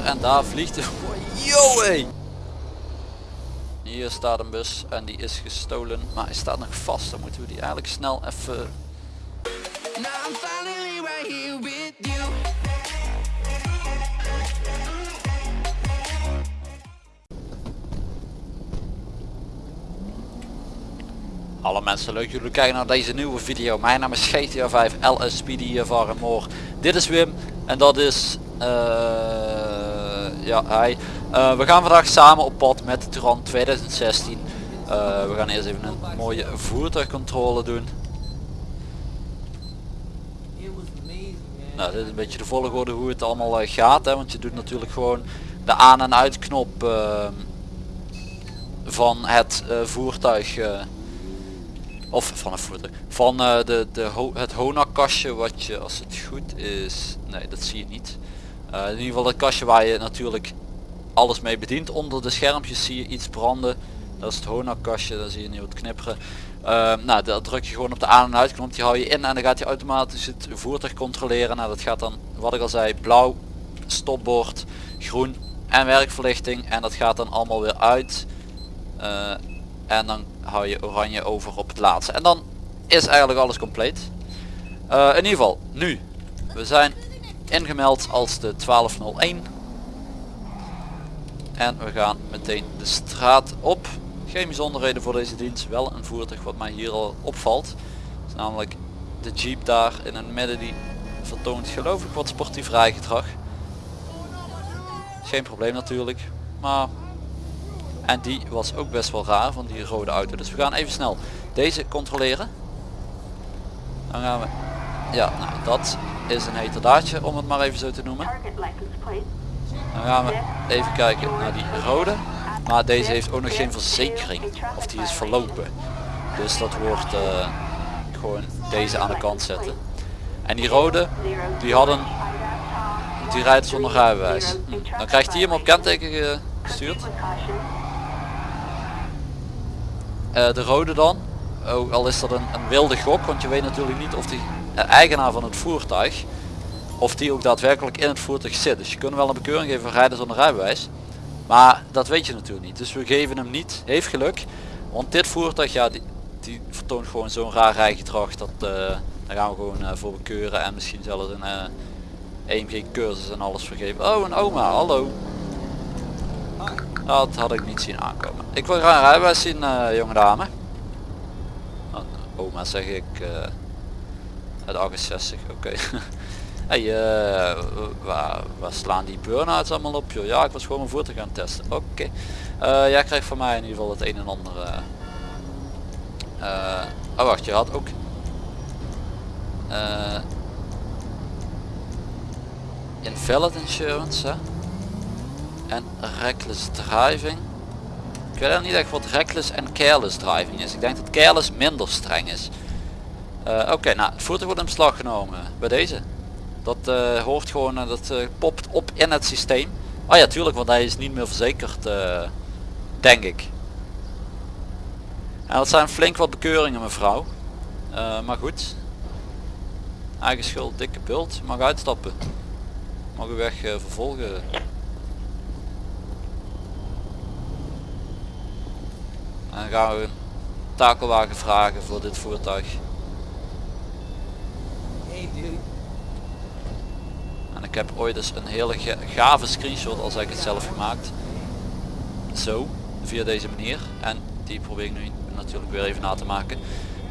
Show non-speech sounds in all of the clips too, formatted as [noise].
weer en daar vliegt. Yo [laughs] hey. Hier staat een bus en die is gestolen, maar hij staat nog vast. Dan moeten we die eigenlijk snel even... Alle mensen leuk jullie kijken naar deze nieuwe video. Mijn naam is GTA 5 LS Speedy hier van Moor. Dit is Wim en dat is uh, ja hij. Uh, we gaan vandaag samen op pad met de Turan 2016. Uh, we gaan eerst even een mooie voertuigcontrole doen. Nou, dit is een beetje de volgorde hoe het allemaal uh, gaat, hè, want je doet natuurlijk gewoon de aan- en uitknop uh, van het uh, voertuig of van een voertuig van de, de het Hona kastje wat je als het goed is nee dat zie je niet in ieder geval het kastje waar je natuurlijk alles mee bedient onder de schermpjes zie je iets branden dat is het Hona kastje daar zie je nu wat knipperen uh, nou dat druk je gewoon op de aan en uitknop die hou je in en dan gaat hij automatisch het voertuig controleren nou dat gaat dan wat ik al zei blauw stopbord groen en werkverlichting en dat gaat dan allemaal weer uit en dan hou je oranje over op het laatste. En dan is eigenlijk alles compleet. Uh, in ieder geval, nu. We zijn ingemeld als de 1201. En we gaan meteen de straat op. Geen bijzonderheden voor deze dienst. Wel een voertuig wat mij hier al opvalt. namelijk de Jeep daar in het midden die vertoont geloof ik wat sportief rijgedrag. Geen probleem natuurlijk. Maar en die was ook best wel raar van die rode auto. Dus we gaan even snel deze controleren. Dan gaan we... Ja, nou, dat is een heterdaadje om het maar even zo te noemen. Dan gaan we even kijken naar die rode. Maar deze heeft ook nog geen verzekering. Of die is verlopen. Dus dat wordt uh, gewoon deze aan de kant zetten. En die rode, die hadden... Die rijdt zonder rijbewijs. Hm. Dan krijgt hij hem op kenteken gestuurd. Uh, de rode dan, ook al is dat een, een, wilde gok, want je weet natuurlijk niet of die eigenaar van het voertuig, of die ook daadwerkelijk in het voertuig zit. Dus je kunt wel een bekeuring geven voor rijden zonder rijbewijs, maar dat weet je natuurlijk niet. Dus we geven hem niet, heeft geluk, want dit voertuig, ja, die, die vertoont gewoon zo'n raar rijgedrag, dat uh, daar gaan we gewoon uh, voor bekeuren en misschien zelfs een EMG cursus en alles vergeven. Oh, een oma, hallo. Dat had ik niet zien aankomen. Ik wil graag rijbewijs zien, uh, jonge dame. Oh, oma zeg ik. Uh, het 68, oké. Okay. [laughs] hey, uh, waar, waar, slaan die burn-outs allemaal op joh? Ja, ik was gewoon mijn voertuig gaan testen. Oké. Okay. Uh, jij krijgt van mij in ieder geval het een en ander. oh wacht, je had ook... invalid insurance, hè? en reckless driving. Ik weet niet echt wat reckless en careless driving is. Ik denk dat careless minder streng is. Uh, Oké, nou het voertuig wordt in beslag genomen bij deze. Dat uh, hoort gewoon, uh, dat popt op in het systeem. Oh ja, tuurlijk, want hij is niet meer verzekerd, denk ik. En dat zijn flink wat bekeuringen mevrouw. maar goed. Eigen schuld, dikke bult. Mag uitstappen. Mag u weg vervolgen. En dan gaan we een takelwagen vragen voor dit voertuig. En ik heb ooit eens een hele gave screenshot, als ik het zelf gemaakt. Zo, via deze manier. En die probeer ik nu natuurlijk weer even na te maken.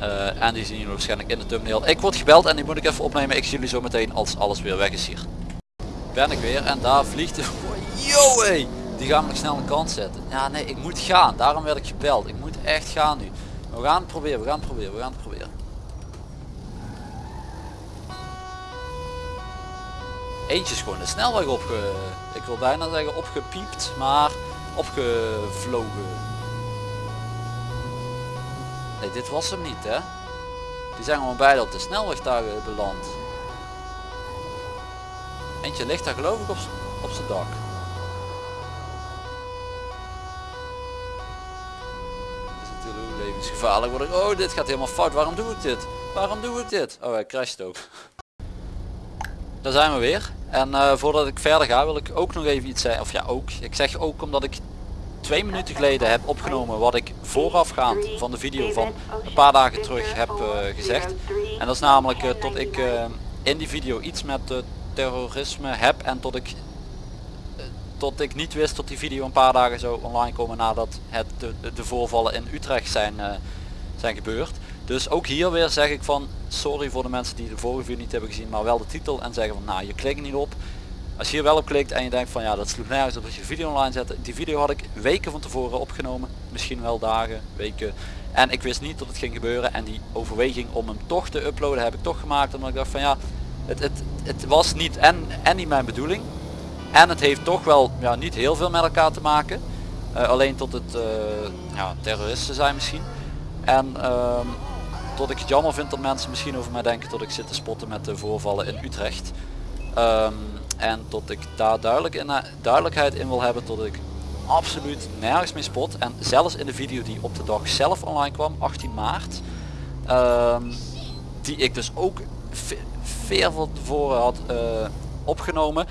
Uh, en die zien jullie waarschijnlijk in de thumbnail. Ik word gebeld en die moet ik even opnemen. Ik zie jullie zo meteen als alles weer weg is hier. Ben ik weer en daar vliegt de... Yo, hey. Die gaan we nog snel een kant zetten. Ja nee, ik moet gaan. Daarom werd ik gebeld. Ik moet echt gaan nu. We gaan het proberen, we gaan het proberen, we gaan het proberen. Eentje is gewoon de snelweg opge... Ik wil bijna zeggen opgepiept, maar opgevlogen. Nee, dit was hem niet hè. Die zijn gewoon beide op de snelweg daar beland. Eentje ligt daar geloof ik op, op zijn dak. levensgevaarlijk word ik. Oh, dit gaat helemaal fout. Waarom doe ik dit? Waarom doe ik dit? Oh, hij crasht ook. Daar zijn we weer. En uh, voordat ik verder ga wil ik ook nog even iets zeggen. Of ja ook. Ik zeg ook omdat ik twee minuten geleden heb opgenomen wat ik voorafgaand van de video van een paar dagen terug heb uh, gezegd. En dat is namelijk uh, tot ik in die video iets met terrorisme heb en tot ik tot ik niet wist dat die video een paar dagen zou online komen nadat het de, de voorvallen in Utrecht zijn, zijn gebeurd. Dus ook hier weer zeg ik van sorry voor de mensen die de vorige video niet hebben gezien maar wel de titel en zeggen van nou je klikt niet op. Als je hier wel op klikt en je denkt van ja dat sloeg nergens op als je video online zet. Die video had ik weken van tevoren opgenomen. Misschien wel dagen, weken. En ik wist niet dat het ging gebeuren en die overweging om hem toch te uploaden heb ik toch gemaakt. Omdat ik dacht van ja het, het, het was niet en, en niet mijn bedoeling. En het heeft toch wel ja, niet heel veel met elkaar te maken. Uh, alleen tot het uh, ja, terroristen zijn misschien. En uh, tot ik het jammer vind dat mensen misschien over mij denken dat ik zit te spotten met de voorvallen in Utrecht. Um, en tot ik daar duidelijk in, duidelijkheid in wil hebben tot ik absoluut nergens mee spot. En zelfs in de video die op de dag zelf online kwam, 18 maart. Um, die ik dus ook veel van tevoren had uh, opgenomen.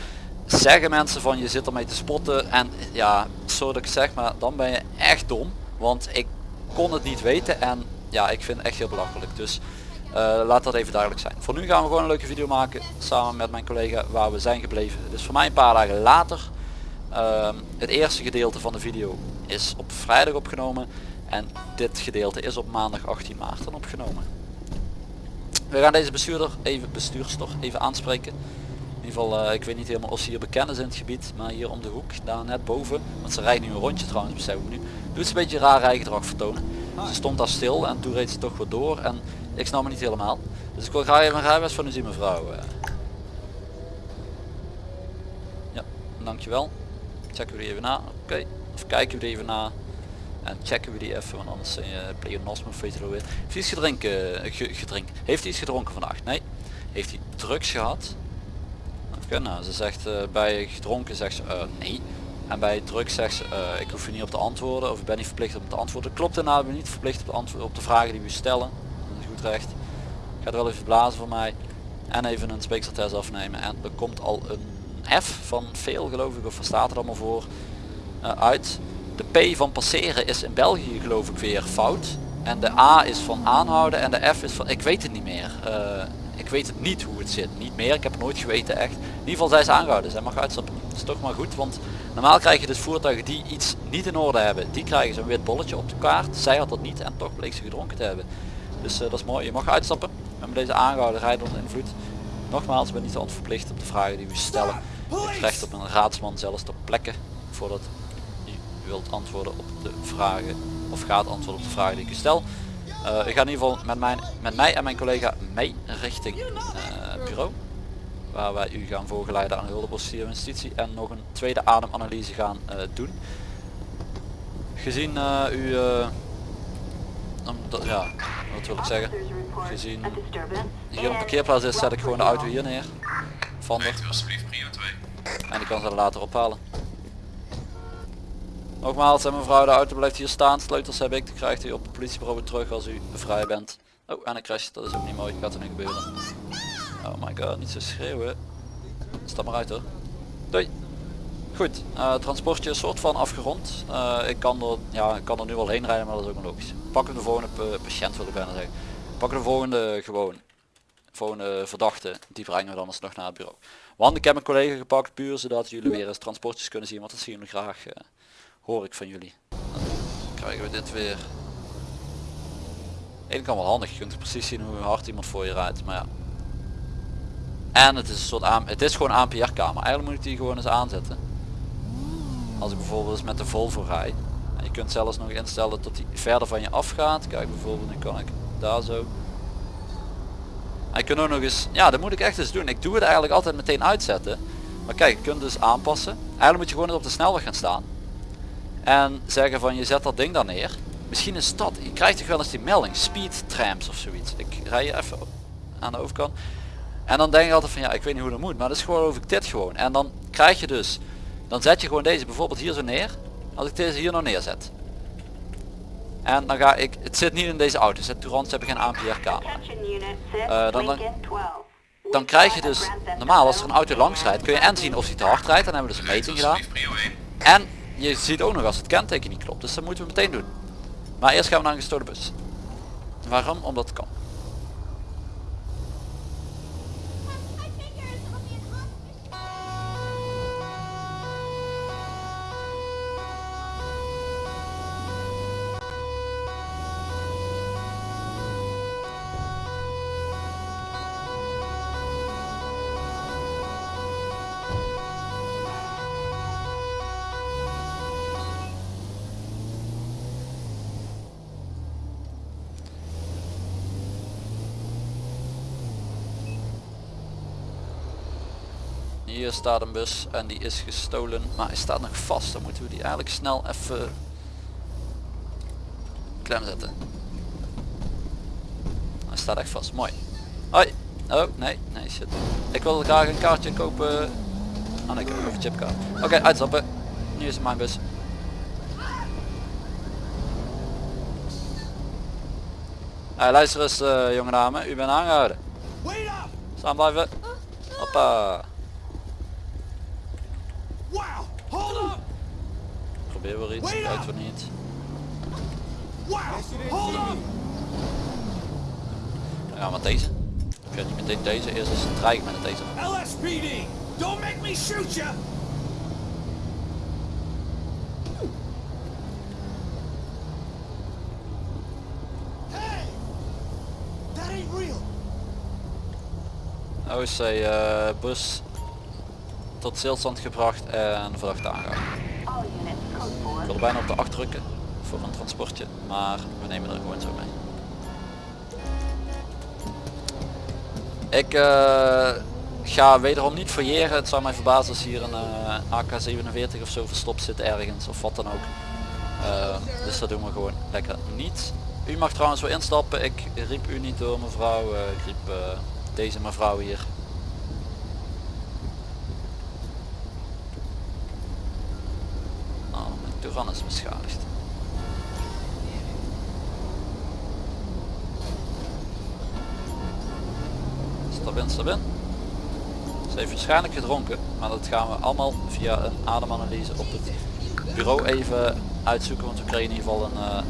Zeggen mensen van je zit ermee te spotten. En ja, zo dat ik zeg, maar dan ben je echt dom. Want ik kon het niet weten en ja, ik vind het echt heel belachelijk. Dus uh, laat dat even duidelijk zijn. Voor nu gaan we gewoon een leuke video maken samen met mijn collega waar we zijn gebleven. Dus voor mij een paar dagen later. Uh, het eerste gedeelte van de video is op vrijdag opgenomen. En dit gedeelte is op maandag 18 maart dan opgenomen. We gaan deze bestuurder even, bestuurster even aanspreken. In ieder geval, uh, ik weet niet helemaal of ze hier bekend is in het gebied. Maar hier om de hoek, daar net boven. Want ze rijdt nu een rondje trouwens, beseffen we nu. Doet ze een beetje raar rijgedrag vertonen. Ze stond daar stil en toen reed ze toch weer door. En ik snap me niet helemaal. Dus ik wil graag even een rijbewijs van u zien mevrouw. Eh. Ja, dankjewel. Checken we die even na. Oké. Of kijken we die even na. En checken we die even, want anders zijn je pleonasme of weet je. Heeft iets gedrinken, eh, gedrink? Heeft hij iets gedronken vandaag? Nee. Heeft hij drugs gehad? Oké, nou, ze zegt uh, bij gedronken zegt ze uh, nee. En bij drugs zegt ze uh, ik hoef je niet op te antwoorden of ik ben niet verplicht om te antwoorden. Klopt inderdaad, ben niet verplicht op, antwoorden, op de vragen die we stellen recht. Gaat wel even blazen voor mij. En even een speekseltest afnemen. En er komt al een F van veel geloof ik, of wat staat er allemaal voor, uh, uit. De P van passeren is in België geloof ik weer fout. En de A is van aanhouden en de F is van, ik weet het niet meer. Uh, ik weet het niet hoe het zit. Niet meer, ik heb nooit geweten echt. In ieder geval zij is aangehouden, zij mag uitstappen. Is toch maar goed, want normaal krijg je dus voertuigen die iets niet in orde hebben. Die krijgen zo'n wit bolletje op de kaart. Zij had dat niet en toch bleek ze gedronken te hebben. Dus uh, dat is mooi. Je mag uitstappen. We deze aangehouden rijden onder invloed. Nogmaals, ben niet verplicht op de vragen die we stellen. Je recht op een raadsman zelfs ter plekke voordat u wilt antwoorden op de vragen of gaat antwoorden op de vragen die ik u stel. Uh, ik ga in ieder geval met, mijn, met mij en mijn collega mee richting uh, bureau. Waar wij u gaan voorgeleiden aan de hulppostier justitie en nog een tweede ademanalyse gaan uh, doen. Gezien u ja, wat wil ik zeggen? Gezien hier een parkeerplaats is, zet ik gewoon de auto hier neer. Van de. En die kan ze later ophalen. Nogmaals, en mevrouw, de auto blijft hier staan. Sleutels heb ik. Dan krijgt u op het politiebureau terug als u vrij bent. Oh, en een crash. Dat is ook niet mooi. Gaat er nu gebeuren. Oh my god, niet zo schreeuwen. Stap maar uit hoor. Doei. Goed, uh, transportje is soort van afgerond. Uh, ik, kan er, ja, ik kan er nu wel heen rijden, maar dat is ook een logisch. Pakken de volgende patiënt wil ik bijna zeggen. Pakken de volgende gewoon. Volgende verdachte, die brengen we dan alsnog naar het bureau. Want ik heb een collega gepakt puur zodat jullie weer eens transportjes kunnen zien. Want dat zien we graag, uh, hoor ik van jullie. Dan krijgen we dit weer. Eén kan wel handig, je kunt precies zien hoe hard iemand voor je rijdt. Maar ja. En het is een soort aan, het is gewoon ANPR kamer. Eigenlijk moet ik die gewoon eens aanzetten. Als ik bijvoorbeeld eens met de Volvo rij. Je kunt zelfs nog instellen dat hij verder van je afgaat. Kijk bijvoorbeeld nu kan ik daar zo. En je kunt ook nog eens ja dat moet ik echt eens doen. Ik doe het eigenlijk altijd meteen uitzetten. Maar kijk je kunt dus aanpassen. Eigenlijk moet je gewoon op de snelweg gaan staan. En zeggen van je zet dat ding daar neer. Misschien is dat je krijgt toch wel eens die melding. Speed trams of zoiets. Ik rij je even aan de overkant en dan denk je altijd van ja ik weet niet hoe dat moet maar dat is gewoon over dit gewoon en dan krijg je dus dan zet je gewoon deze bijvoorbeeld hier zo neer als ik deze hier nog neerzet en dan ga ik het zit niet in deze auto zet Tourants heb ik geen ANPR camera uh, dan, dan dan krijg je dus, normaal als er een auto langs rijdt, kun je en zien of hij te hard rijdt. Dan hebben we dus een meting gedaan. En je ziet ook nog als het kenteken niet klopt. Dus dat moeten we meteen doen. Maar eerst gaan we naar een gestoorde bus. Waarom? Omdat het kan. Staat een bus en die is gestolen, maar hij staat nog vast. Dan moeten we die eigenlijk snel even klem zetten. Hij staat echt vast, mooi. Hoi. Oh, nee, nee shit. Ik wilde graag een kaartje kopen. Ah nee, ik heb een chipkaart. Oké, uitstappen. Nu is het mijn bus. Hey, luister eens uh, jonge dame, u bent aangehouden. Staan blijven. Hoppa. Weer iets, kijkt voor niet. Ja, maar deze. Ik ga niet meteen deze, eerst eens dreigen met deze. LSPD, don't make me shoot you. Hey, that ain't real. OC uh, bus tot stilstand gebracht en verdachte aangehouden. Ik wil bijna op de acht drukken voor een transportje, maar we nemen er gewoon zo mee. Ik uh, ga wederom niet fouilleren. Het zou mij verbazen als hier een uh, AK-47 of zo verstopt zit ergens of wat dan ook. Uh, dus dat doen we gewoon lekker niet. U mag trouwens wel instappen. Ik riep u niet door mevrouw. ik riep deze mevrouw hier. Is beschadigd. Stap in, stap in. Ze heeft waarschijnlijk gedronken, maar dat gaan we allemaal via een ademanalyse op het bureau even uitzoeken, want we kregen in ieder geval een, uh,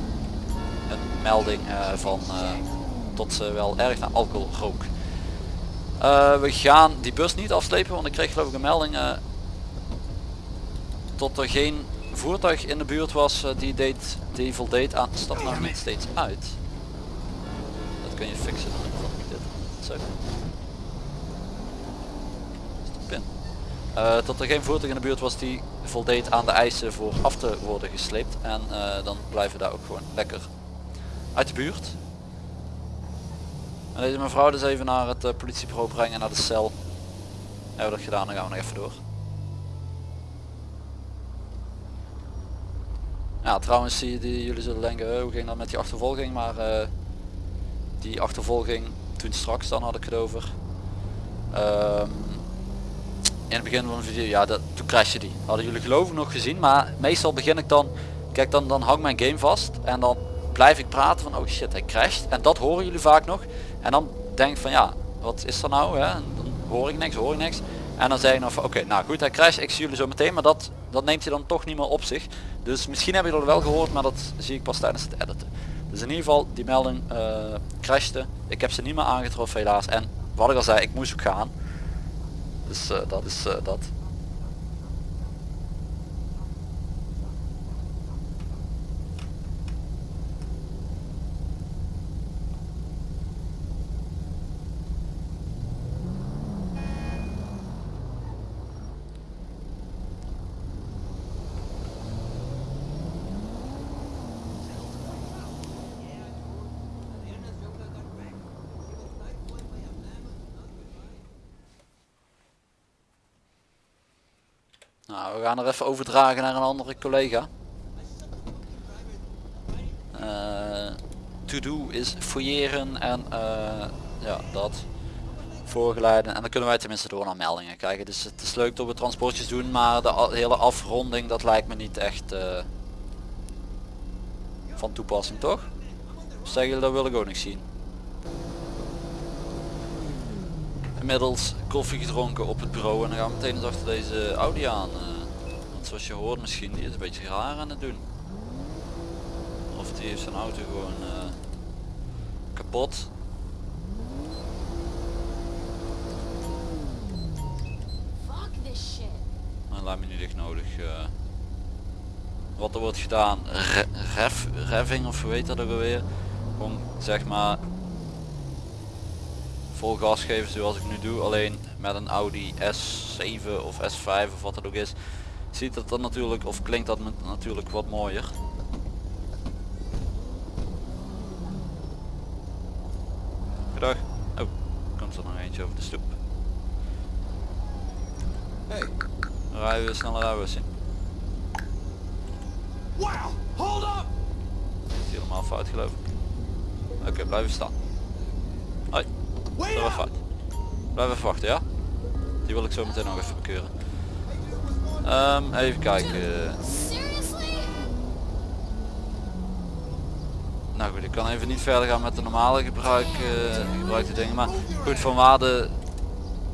een melding uh, van uh, tot ze wel erg naar alcohol rook. we gaan die bus niet afslepen, want ik kreeg geloof ik een melding tot er geen voertuig in de buurt was uh, die, deed, die voldeed aan... Stap nou niet steeds uit. Dat kun je fixen dan dit. Zo. Stop in. Uh, dat er geen voertuig in de buurt was die voldeed aan de eisen voor af te worden gesleept. En uh, dan blijven we daar ook gewoon lekker uit de buurt. En deze mevrouw dus even naar het politiebureau brengen, naar de cel. Hebben we dat gedaan, dan gaan we nog even door. Ja, trouwens je die, jullie zullen denken, hoe ging dat met die achtervolging, maar uh, die achtervolging toen straks dan had ik het over. Um, in het begin van de video, ja, dat, toen crashte die. Hadden jullie geloof ik nog gezien, maar meestal begin ik dan, kijk dan, dan hang mijn game vast en dan blijf ik praten van oh shit hij crasht en dat horen jullie vaak nog en dan denk ik van ja wat is er nou hè? Dan hoor ik niks hoor ik niks en dan zeg ik nog van oké nou goed hij crasht ik zie jullie zo meteen maar dat dat neemt hij dan toch niet meer op zich dus misschien heb je dat wel gehoord, maar dat zie ik pas tijdens het editen. Dus in ieder geval, die melding uh, crashte. Ik heb ze niet meer aangetroffen helaas. En wat ik al zei, ik moest ook gaan. Dus uh, dat is uh, dat. Nou, we gaan er even overdragen naar een andere collega. Uh, to do is fouilleren en uh, ja, dat. Voorgeleiden en dan kunnen wij tenminste door naar meldingen krijgen. Dus het is leuk dat we transportjes doen, maar de hele afronding dat lijkt me niet echt uh, van toepassing toch? Zeg je dat wil ik ook niet zien. Inmiddels koffie gedronken op het bureau en dan gaan we meteen eens achter deze Audi aan. eh. want zoals je hoort misschien, die is een beetje raar aan het doen. Of die heeft zijn auto gewoon eh, kapot. Fuck this shit. Maar lijkt me niet echt nodig. eh. wat er wordt gedaan, re ref, of hoe heet dat ook alweer. Gewoon zeg maar vol gas geven zoals ik nu doe. Alleen met een Audi S7 of S5 of wat het ook is. Ziet dat dan natuurlijk of klinkt dat natuurlijk wat mooier. Goedendag. Oh, komt er nog eentje over de stoep. Hey, Rijden we sneller we zien. wow, hold up! Is helemaal fout geloof ik. Oké, blijven staan. Up! fout. Blijf even wachten, ja? Die wil ik zo meteen nog even bekeuren. Ehm, even kijken. Nou goed, ik kan even niet verder gaan met de normale gebruik, eh, gebruikte dingen. Maar goed, van waarde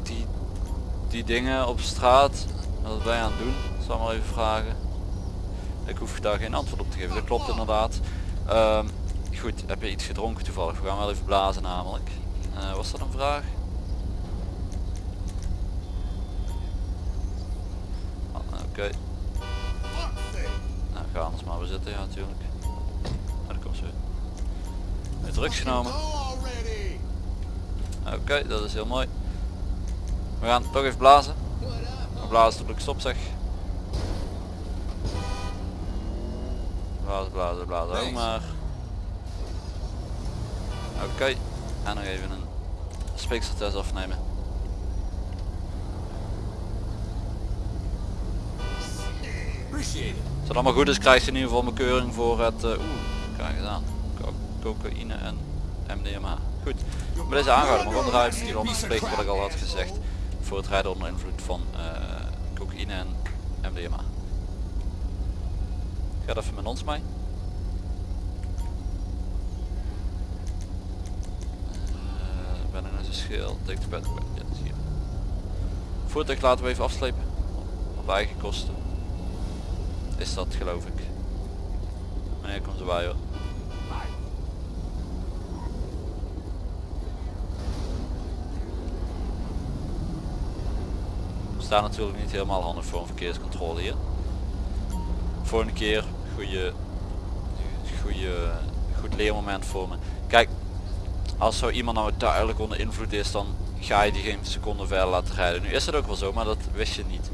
die, die dingen op straat, wat je aan het doen? Zal maar even vragen. Ik hoef daar geen antwoord op te geven, dat klopt inderdaad. Ehm, goed, heb je iets gedronken toevallig? We gaan wel even blazen namelijk. Eh, was dat een vraag? Ah, Oké, sake. nou ga anders maar weer zitten, ja natuurlijk. Nou, dat komt zo. Weer drugs genomen. Oké, dat is heel mooi. We gaan toch even blazen. We blazen tot ik stop zeg. Blazen, blazen, blazen ook maar. Oké, en nog even een speekseltest afnemen. Als het allemaal goed is krijgt ze in ieder geval mijn keuring voor het... eh, Oeh, krijg gedaan. Co cocaïne en MDMA. Goed, bij deze aangehouden. Maar onderuit die land verplicht wat ik al had gezegd. Voor het rijden onder invloed van eh, cocaïne en MDMA. Ga even met ons mee. Ben ik naar zijn schil, take the bed, ja, dat is hier. Voertuig laten we even afslepen. Op eigen kosten. Is dat geloof ik. Wanneer komt ze bij hoor? We staan natuurlijk niet helemaal handig voor een verkeerscontrole hier. Volgende keer goede, goede, goed leermoment voor me. Kijk, als zo iemand nou duidelijk onder invloed is, dan ga je die geen seconde verder laten rijden. Nu is het ook wel zo, maar dat wist je niet.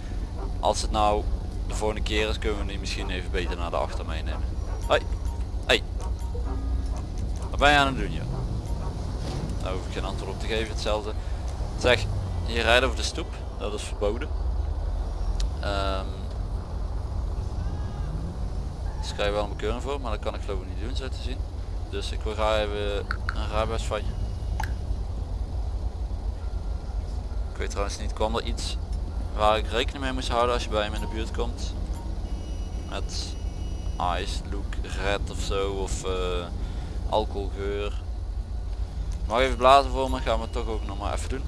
Als het nou de volgende keer is, kunnen we die misschien even beter naar de achter meenemen. Hoi. Hey. Wat ben je aan het doen, joh? Daar hoef ik geen antwoord op te geven, hetzelfde. Zeg, je rijdt over de stoep, dat is verboden. Ehm dus je wel een bekeuring voor, maar dat kan ik geloof ik niet doen, zo te zien. Dus ik wil graag even een rijbewijs van je. Ik weet trouwens niet, kwam er iets waar ik rekening mee moest houden als je bij me in de buurt komt? Met ice, look, red of zo, of eh, alcoholgeur. Mag even blazen voor me, gaan we toch ook nog maar even doen.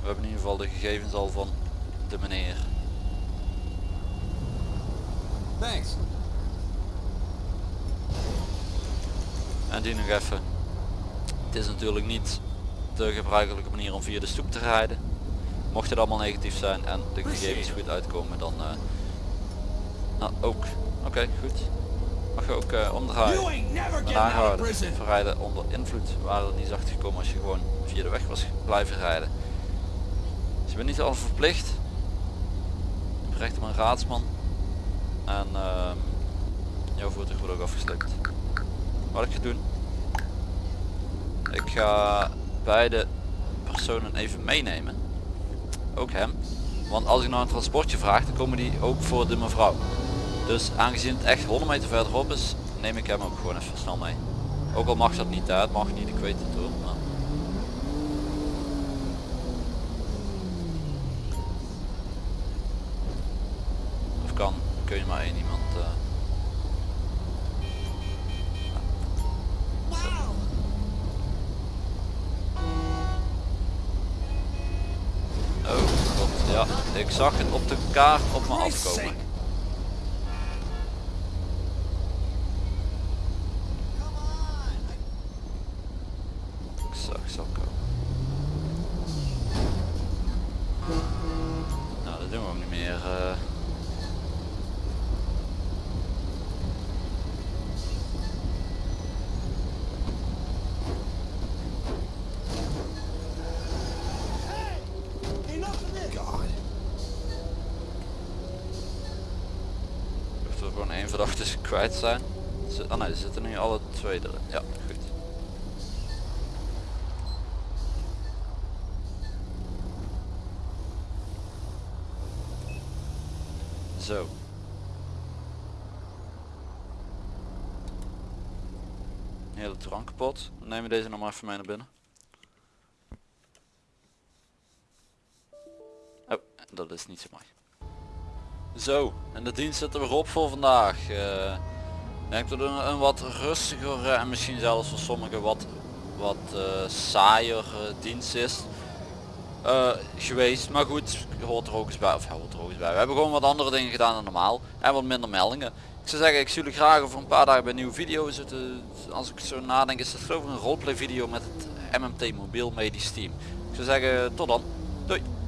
We hebben in ieder geval de gegevens al van de meneer. Thanks. En die nog even. Het is natuurlijk niet de gebruikelijke manier om via de stoep te rijden. Mocht het allemaal negatief zijn en de gegevens goed uitkomen dan uh, nou, ook. Oké, goed. Mag je ook uh, omdraaien. Prison. Verrijden onder invloed waren er niet zacht gekomen als je gewoon via de weg was blijven rijden. Dus je bent niet al verplicht. Recht op een raadsman. En uh, jouw voertuig wordt ook afgesleept. Wat ik ga doen. Ik ga beide personen even meenemen. Ook hem. Want als ik nou een transportje vraag, dan komen die ook voor de mevrouw. Dus aangezien het echt 100 meter verderop is, neem ik hem ook gewoon even snel mee. Ook al mag dat niet, hè? het mag niet, ik weet het hoor. Maar... kun je maar één iemand... Uh... Oh, god, ja. Ik zag het op de kaart op me afkomen. Verdachte kwijt zijn. Oh nee, er zitten nu alle twee erin. Ja, goed. Zo. Hele drank kapot. We nemen deze nog maar even mee naar binnen. Oh, dat is niet zo mooi. Zo, en de dienst zit er weer op voor vandaag. Eh, ik denk dat een, een wat rustiger eh, en misschien zelfs voor sommigen wat, wat eh, saaier eh, dienst is geweest. Maar goed, hoort er ook eens bij. Of hoort er ook eens bij. We hebben gewoon wat andere dingen gedaan dan normaal. En wat minder meldingen. Ik zou zeggen, ik zie jullie graag over een paar dagen bij een nieuwe video zitten. Als ik zo nadenk is het geloof ik een roleplay video met het MMT mobiel medisch team. Ik zou zeggen, tot dan. Doei.